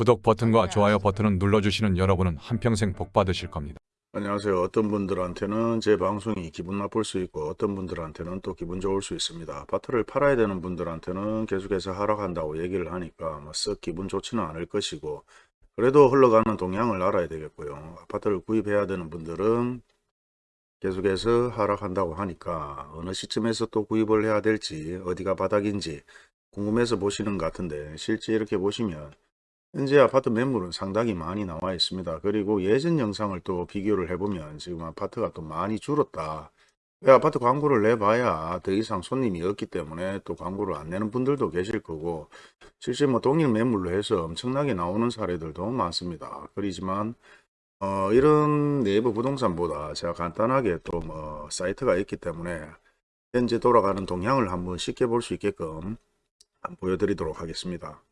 구독 버튼과 좋아요 버튼을 눌러주시는 여러분은 한평생 복 받으실 겁니다. 안녕하세요. 어떤 분들한테는 제 방송이 기분 나쁠 수 있고 어떤 분들한테는 또 기분 좋을 수 있습니다. 아파트를 팔아야 되는 분들한테는 계속해서 하락한다고 얘기를 하니까 뭐썩 기분 좋지는 않을 것이고 그래도 흘러가는 동향을 알아야 되겠고요. 아파트를 구입해야 되는 분들은 계속해서 하락한다고 하니까 어느 시점에서 또 구입을 해야 될지 어디가 바닥인지 궁금해서 보시는 것 같은데 실제 이렇게 보시면 현재 아파트 매물은 상당히 많이 나와 있습니다. 그리고 예전 영상을 또 비교를 해보면 지금 아파트가 또 많이 줄었다. 왜 아파트 광고를 내봐야 더 이상 손님이 없기 때문에 또 광고를 안 내는 분들도 계실 거고 실제 뭐 동일 매물로 해서 엄청나게 나오는 사례들도 많습니다. 그렇지만 어, 이런 내부 부동산보다 제가 간단하게 또 뭐 사이트가 있기 때문에 현재 돌아가는 동향을 한번 쉽게 볼 수 있게끔 보여드리도록 하겠습니다.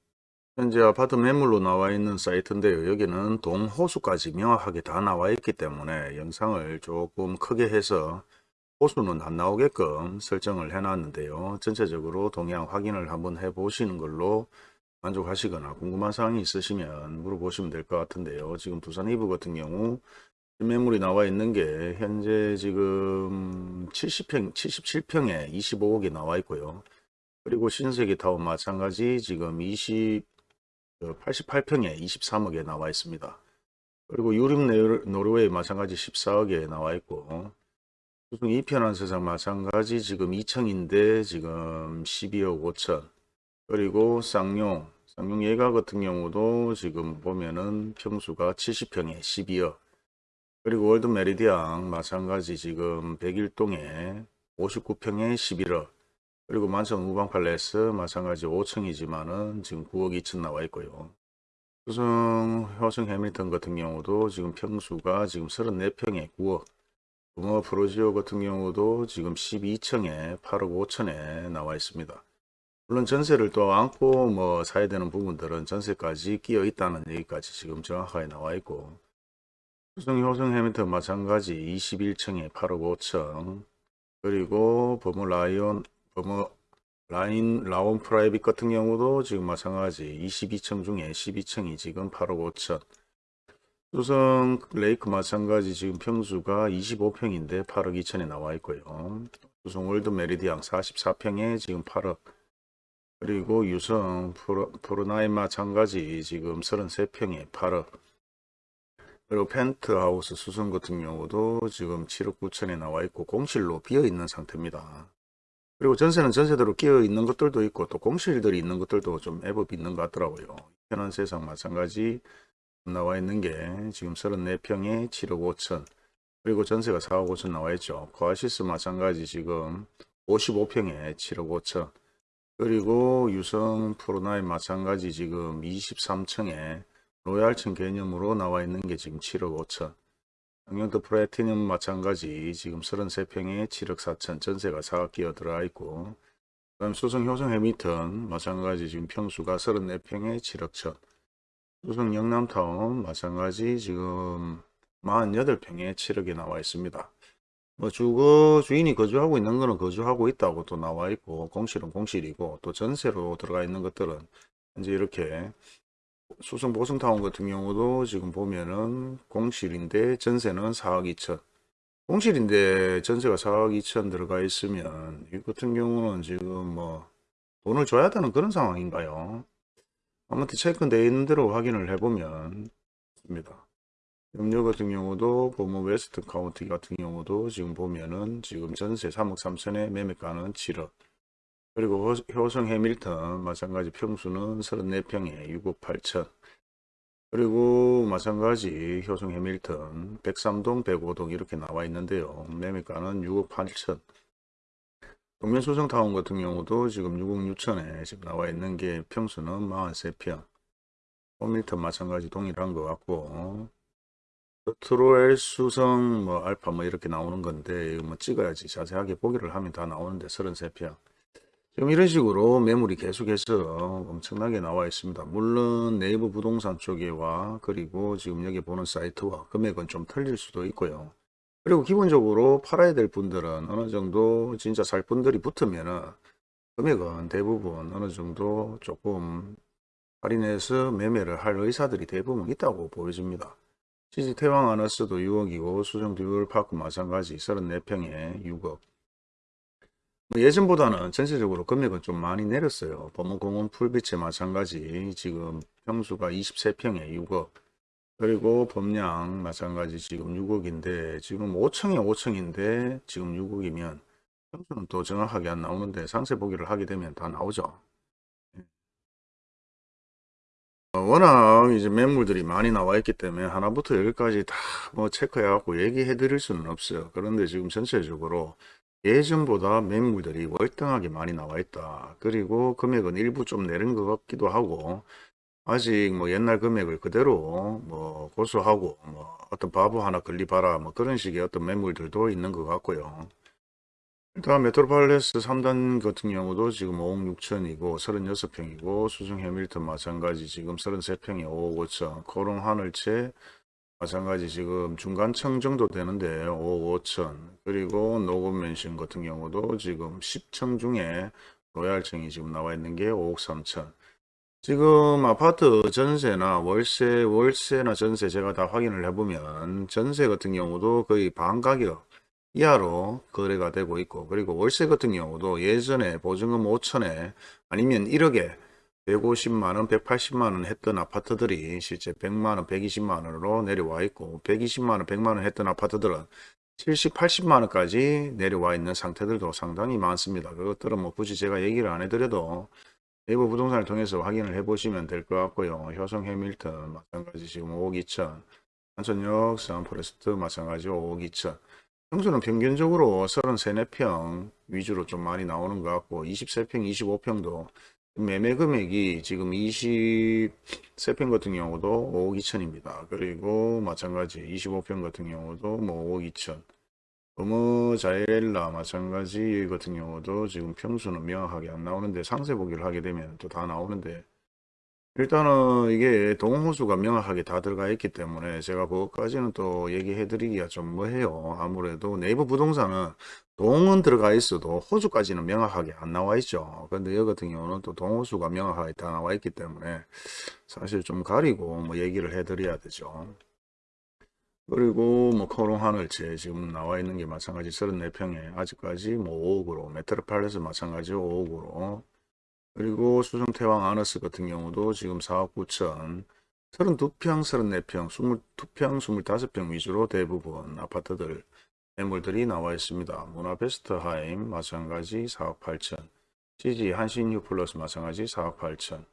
현재 아파트 매물로 나와 있는 사이트인데요. 여기는 동호수까지 명확하게 다 나와 있기 때문에 영상을 조금 크게 해서 호수는 안 나오게끔 설정을 해 놨는데요. 전체적으로 동향 확인을 한번 해 보시는 걸로 만족하시거나 궁금한 사항이 있으시면 물어보시면 될 것 같은데요. 지금 두산 이브 같은 경우 매물이 나와 있는 게 현재 지금 70평, 77평에 25억이 나와 있고요. 그리고 신세계 타운 마찬가지 지금 20 88평에 23억에 나와 있습니다. 그리고 네르- 노르웨이 마찬가지 14억에 나와 있고 수중 2편한 세상 마찬가지 지금 2층인데 지금 12억 5천. 그리고 쌍용 쌍용 예가 같은 경우도 지금 보면은 평수가 70평에 12억. 그리고 월드 메리디앙 마찬가지 지금 101동에 59평에 11억 그리고 만촌 우방 팔레스 마찬가지 5층이지만은 지금 9억 2천 나와 있고요. 수성 효성 해링턴 같은 경우도 지금 평수가 지금 34평에 9억. 범어 푸르지오 같은 경우도 지금 12층에 8억 5천에 나와 있습니다. 물론 전세를 또 안고 뭐 사야 되는 부분들은 전세까지 끼어 있다는 얘기까지 지금 정확하게 나와 있고 수성 효성 해밀턴 마찬가지 21층에 8억 5천 그리고 버무 라이온 버머 라인 라온 프라이빗 같은 경우도 지금 마찬가지 22층 중에 12층이 지금 8억 5천. 수성 레이크 마찬가지 지금 평수가 25평인데 8억 2천에 나와 있고요. 수성 월드 메리디앙 44평에 지금 8억. 그리고 유성 프로, 프로나이 마찬가지 지금 33평에 8억. 그리고 펜트하우스 수성 같은 경우도 지금 7억 9천에 나와 있고 공실로 비어 있는 상태입니다 그리고 전세는 전세대로 끼어 있는 것들도 있고 또 공실들이 있는 것들도 좀 제법이 있는 것 같더라고요. 편한 세상 마찬가지 나와 있는 게 지금 34평에 7억 5천 그리고 전세가 4억 5천 나와 있죠. 코아시스 마찬가지 지금 55평에 7억 5천 그리고 유성 푸르나임 마찬가지 지금 23층에 로얄층 개념으로 나와 있는 게 지금 7억 5천 영영도 플래티넘 마찬가지. 지금 33평에 7억 4천 전세가 4억 끼어 들어가 있고 그다음 수성 효성 해미턴 마찬가지. 지금 평수가 34평에 7억 천. 수성 영남타운 마찬가지. 지금 48평에 7억에 나와 있습니다. 뭐 주거 주인이 거주하고 있는 거는 거주하고 있다고 또 나와 있고 공실은 공실이고 또 전세로 들어가 있는 것들은 이제 이렇게 수성 보성타운 같은 경우도 지금 보면은 공실인데 전세는 4억 2천 공실인데 전세가 4억 2천 들어가 있으면 이 같은 경우는 지금 뭐 돈을 줘야 되는 그런 상황인가요? 아무튼 체크되어 있는 대로 확인을 해보면 입니다. 염료 같은 경우도 보면 웨스트 카운티 같은 경우도 지금 보면은 지금 전세 3억 3천에 매매가는 7억 그리고 호- 효성 해밀턴 마찬가지 평수는 34평에 6억 8천. 그리고 마찬가지 효성 해밀턴 103동 105동 이렇게 나와 있는데요. 매매가는 6억 8천. 동면 소성타운 같은 경우도 지금 6억 6천에 지금 나와 있는 게 평수는 43평. 호밀턴 마찬가지 동일한 것 같고 트로엘 수성 뭐 알파 뭐 이렇게 나오는 건데 이거 뭐 찍어야지 자세하게 보기를 하면 다 나오는데 33평 지금 이런 식으로 매물이 계속해서 엄청나게 나와 있습니다. 물론 네이버 부동산 쪽에와 그리고 지금 여기 보는 사이트와 금액은 좀 틀릴 수도 있고요. 그리고 기본적으로 팔아야 될 분들은 어느 정도 진짜 살 분들이 붙으면은 금액은 대부분 어느 정도 조금 할인해서 매매를 할 의사들이 대부분 있다고 보여집니다. CG 태왕 아너스도 6억이고 수정 듀얼 파크 마찬가지 34평에 6억. 뭐 예전보다는 전체적으로 금액은 좀 많이 내렸어요. 범문공원 풀빛에 마찬가지 지금 평수가 23평에 6억. 그리고 범양 마찬가지 지금 6억인데 지금 5층에 5층인데 지금 6억이면 평수는 또 정확하게 안 나오는데 상세 보기를 하게 되면 다 나오죠. 어, 워낙 이제 매물들이 많이 나와 있기 때문에 하나부터 열까지 다 뭐 체크해 갖고 얘기해 드릴 수는 없어요. 그런데 지금 전체적으로 예전보다 매물들이 월등하게 많이 나와 있다. 그리고 금액은 일부 좀 내린 것 같기도 하고 아직 뭐 옛날 금액을 그대로 뭐 고수하고 뭐 어떤 바보 하나 걸려봐라 뭐 그런 식의 어떤 매물들도 있는 것 같고요. 일단 메트로팔레스 3단 같은 경우도 지금 5억 6천이고 36평이고 수성 해밀턴 마찬가지 지금 33평에 5억 5천 코오롱 하늘채 마찬가지 지금 중간층 정도 되는데 5억 5천 그리고 녹원맨션 같은 경우도 지금 10층 중에 로얄층이 지금 나와 있는 게 5억 3천. 지금 아파트 전세나 월세 월세나 전세 제가 다 확인을 해보면 전세 같은 경우도 거의 반 가격 이하로 거래가 되고 있고 그리고 월세 같은 경우도 예전에 보증금 5천에 아니면 1억에 150만원, 180만원 했던 아파트들이 실제 100만원, 120만원으로 내려와 있고 120만원, 100만원 했던 아파트들은 70, 80만원까지 내려와 있는 상태들도 상당히 많습니다. 그것들은 뭐 굳이 제가 얘기를 안 해드려도 네이버 부동산을 통해서 확인을 해보시면 될 것 같고요. 효성 해밀턴 마찬가지 지금 5억 2천 한천역 산포레스트 마찬가지 5억 2천 평수는 평균적으로 33, 4평 위주로 좀 많이 나오는 것 같고 23평, 25평도 매매 금액이 지금 23평 같은 경우도 5억 2천입니다. 그리고 마찬가지 25평 같은 경우도 뭐 5억 2천 어머 자이렐라 마찬가지 같은 경우도 지금 평수는 명확하게 안 나오는데 상세 보기를 하게 되면 또 다 나오는데 일단은 이게 동호수가 명확하게 다 들어가 있기 때문에 제가 그것까지는 또 얘기해 드리기가 좀 뭐해요. 아무래도 네이버 부동산은 동은 들어가 있어도 호수까지는 명확하게 안 나와 있죠. 근데 여기 같은 경우는 또 동호수가 명확하게 다 나와 있기 때문에 사실 좀 가리고 뭐 얘기를 해 드려야 되죠. 그리고 뭐 코오롱 하늘채 지금 나와 있는 게 마찬가지 34평에 아직까지 뭐 5억으로 메트로팔레스 마찬가지 5억으로 그리고 수정태왕 아너스 같은 경우도 지금 4억 9천 32평, 34평, 22평, 25평 위주로 대부분 아파트들 매물들이 나와 있습니다. 문화베스트하임 마찬가지 4억 8천 시지 한신휴플러스 마찬가지 4억 8천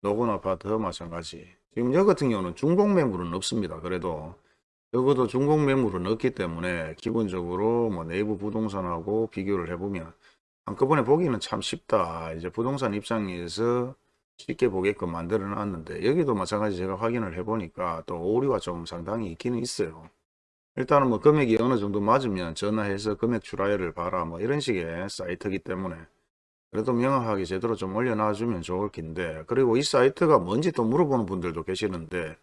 녹원 아파트 마찬가지 지금 여기 같은 경우는 중복 매물은 없습니다. 그래도 적어도 중복 매물은 없기 때문에 기본적으로 뭐 네이버 부동산하고 비교를 해보면 한꺼번에 보기는 참 쉽다. 이제 부동산 입장에서 쉽게 보게끔 만들어 놨는데 여기도 마찬가지 제가 확인을 해보니까 또 오류가 좀 상당히 있기는 있어요. 일단은 뭐 금액이 어느 정도 맞으면 전화해서 금액 출하율을 봐라 뭐 이런 식의 사이트이기 때문에 그래도 명확하게 제대로 좀 올려놔 주면 좋을 텐데 그리고 이 사이트가 뭔지 또 물어보는 분들도 계시는데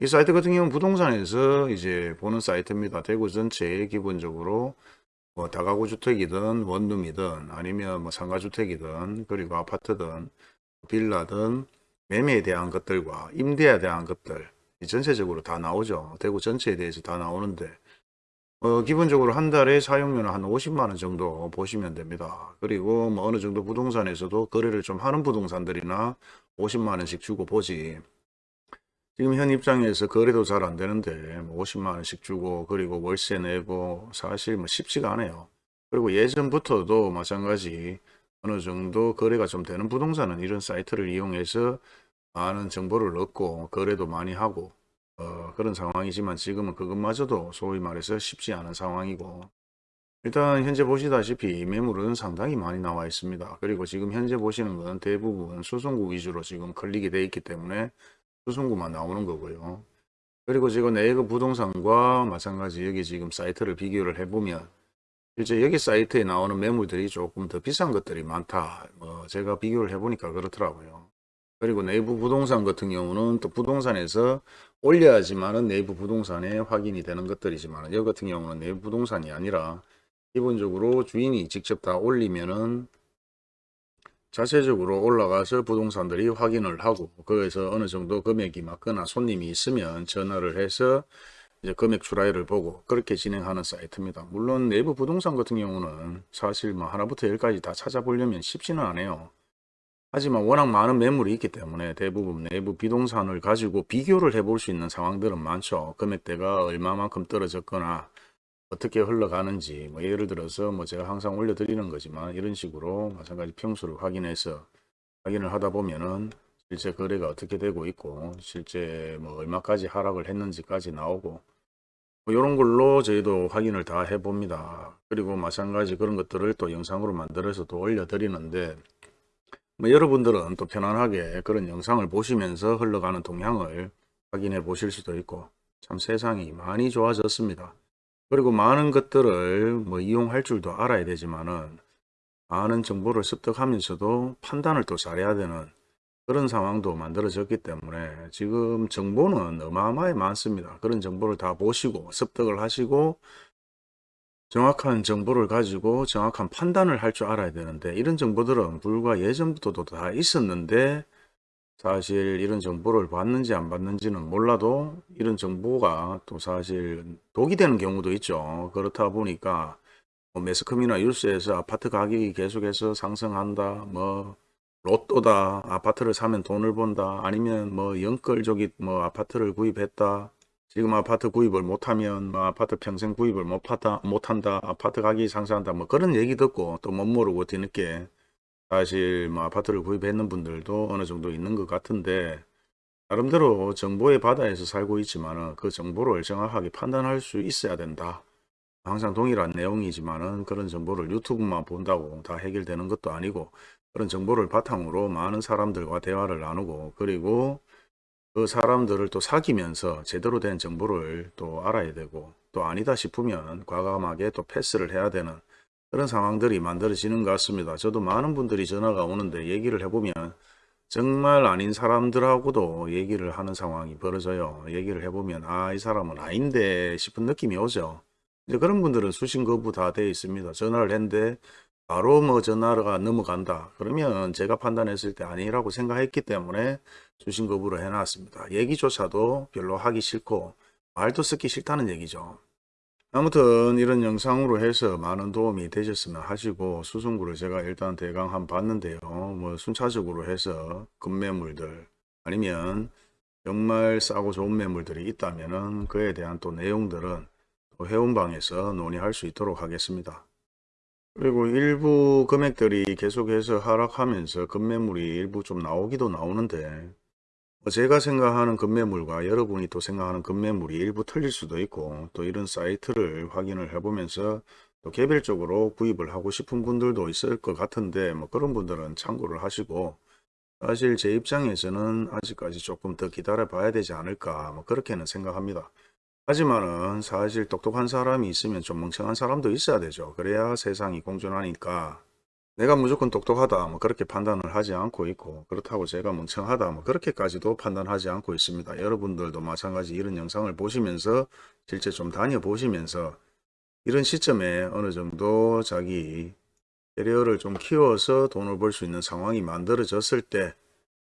이 사이트 같은 경우는 부동산에서 이제 보는 사이트입니다. 대구 전체에 기본적으로 뭐 다가구 주택이든 원룸이든 아니면 뭐 상가주택이든 그리고 아파트든 빌라든 매매에 대한 것들과 임대에 대한 것들 이 전체적으로 다 나오죠. 대구 전체에 대해서 다 나오는데 어, 기본적으로 한 달에 사용료는 한 50만원 정도 보시면 됩니다. 그리고 뭐 어느 정도 부동산에서도 거래를 좀 하는 부동산들이나 50만원씩 주고 보지 지금 현 입장에서 거래도 잘 안 되는데 뭐 50만 원씩 주고 그리고 월세 내고 사실 뭐 쉽지가 않아요. 그리고 예전부터도 마찬가지 어느 정도 거래가 좀 되는 부동산은 이런 사이트를 이용해서 많은 정보를 얻고 거래도 많이 하고 어, 그런 상황이지만 지금은 그것마저도 소위 말해서 쉽지 않은 상황이고 일단 현재 보시다시피 매물은 상당히 많이 나와 있습니다. 그리고 지금 현재 보시는 건 대부분 수송구 위주로 지금 클릭이 되어 있기 때문에 수송구만 나오는 거고요. 그리고 지금 네이버 부동산과 마찬가지 여기 지금 사이트를 비교를 해보면 실제 여기 사이트에 나오는 매물들이 조금 더 비싼 것들이 많다. 뭐 제가 비교를 해보니까 그렇더라고요. 그리고 네이버 부동산 같은 경우는 또 부동산에서 올려야지만은 네이버 부동산에 확인이 되는 것들이지만 여기 같은 경우는 네이버 부동산이 아니라 기본적으로 주인이 직접 다 올리면은 자체적으로 올라가서 부동산들이 확인을 하고 거기서 어느 정도 금액이 맞거나 손님이 있으면 전화를 해서 이제 금액 추라이를 보고 그렇게 진행하는 사이트입니다. 물론 내부 부동산 같은 경우는 사실 뭐 하나부터 열까지 다 찾아보려면 쉽지는 않아요. 하지만 워낙 많은 매물이 있기 때문에 대부분 내부 비동산을 가지고 비교를 해볼 수 있는 상황들은 많죠. 금액대가 얼마만큼 떨어졌거나 어떻게 흘러가는지 뭐 예를 들어서 뭐 제가 항상 올려드리는 거지만 이런 식으로 마찬가지 평수를 확인해서 확인을 하다 보면은 실제 거래가 어떻게 되고 있고 실제 뭐 얼마까지 하락을 했는지까지 나오고 뭐 이런 걸로 저희도 확인을 다 해봅니다. 그리고 마찬가지 그런 것들을 또 영상으로 만들어서 또 올려드리는데 뭐 여러분들은 또 편안하게 그런 영상을 보시면서 흘러가는 동향을 확인해 보실 수도 있고 참 세상이 많이 좋아졌습니다. 그리고 많은 것들을 뭐 이용할 줄도 알아야 되지만은 많은 정보를 습득하면서도 판단을 또 잘해야 되는 그런 상황도 만들어졌기 때문에 지금 정보는 어마어마하게 많습니다. 그런 정보를 다 보시고 습득을 하시고 정확한 정보를 가지고 정확한 판단을 할 줄 알아야 되는데 이런 정보들은 불과 예전부터도 다 있었는데 사실 이런 정보를 받는지 안 받는지는 몰라도 이런 정보가 또 사실 독이 되는 경우도 있죠. 그렇다 보니까 뭐 매스컴이나 뉴스에서 아파트 가격이 계속해서 상승한다. 뭐 로또다. 아파트를 사면 돈을 번다. 아니면 뭐 영끌족이 뭐 아파트를 구입했다. 지금 아파트 구입을 못하면 뭐 아파트 평생 구입을 못하다, 못한다. 아파트 가격이 상승한다. 뭐 그런 얘기 듣고 또 못 모르고 뒤늦게 사실 뭐 아파트를 구입했는 분들도 어느 정도 있는 것 같은데 나름대로 정보의 바다에서 살고 있지만은 그 정보를 정확하게 판단할 수 있어야 된다. 항상 동일한 내용이지만 은 그런 정보를 유튜브만 본다고 다 해결되는 것도 아니고 그런 정보를 바탕으로 많은 사람들과 대화를 나누고 그리고 그 사람들을 또 사귀면서 제대로 된 정보를 또 알아야 되고 또 아니다 싶으면 과감하게 또 패스를 해야 되는 그런 상황들이 만들어지는 것 같습니다. 저도 많은 분들이 전화가 오는데 얘기를 해보면 정말 아닌 사람들하고도 얘기를 하는 상황이 벌어져요. 얘기를 해보면 아 이 사람은 아닌데 싶은 느낌이 오죠. 이제 그런 분들은 수신 거부 다 되어 있습니다. 전화를 했는데 바로 뭐 전화가 넘어간다. 그러면 제가 판단했을 때 아니라고 생각했기 때문에 수신 거부를 해놨습니다. 얘기조차도 별로 하기 싫고 말도 쓰기 싫다는 얘기죠. 아무튼 이런 영상으로 해서 많은 도움이 되셨으면 하시고 수승구를 제가 일단 대강 한 봤는데요. 뭐 순차적으로 해서 급매물들 아니면 정말 싸고 좋은 매물들이 있다면은 그에 대한 또 내용들은 또 회원방에서 논의할 수 있도록 하겠습니다. 그리고 일부 금액들이 계속해서 하락하면서 급매물이 일부 좀 나오기도 나오는데 뭐 제가 생각하는 급매물과 여러분이 또 생각하는 급매물이 일부 틀릴 수도 있고 또 이런 사이트를 확인을 해보면서 또 개별적으로 구입을 하고 싶은 분들도 있을 것 같은데 뭐 그런 분들은 참고를 하시고 사실 제 입장에서는 아직까지 조금 더 기다려 봐야 되지 않을까 뭐 그렇게는 생각합니다. 하지만은 사실 똑똑한 사람이 있으면 좀 멍청한 사람도 있어야 되죠. 그래야 세상이 공존하니까 내가 무조건 똑똑하다 뭐 그렇게 판단을 하지 않고 있고 그렇다고 제가 멍청하다 뭐 그렇게까지도 판단하지 않고 있습니다. 여러분들도 마찬가지 이런 영상을 보시면서 실제 좀 다녀보시면서 이런 시점에 어느 정도 자기 캐리어를 좀 키워서 돈을 벌 수 있는 상황이 만들어졌을 때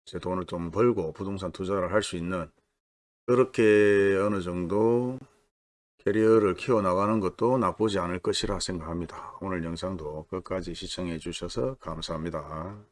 이제 돈을 좀 벌고 부동산 투자를 할 수 있는 그렇게 어느 정도 캐리어를 키워나가는 것도 나쁘지 않을 것이라 생각합니다. 오늘 영상도 끝까지 시청해 주셔서 감사합니다.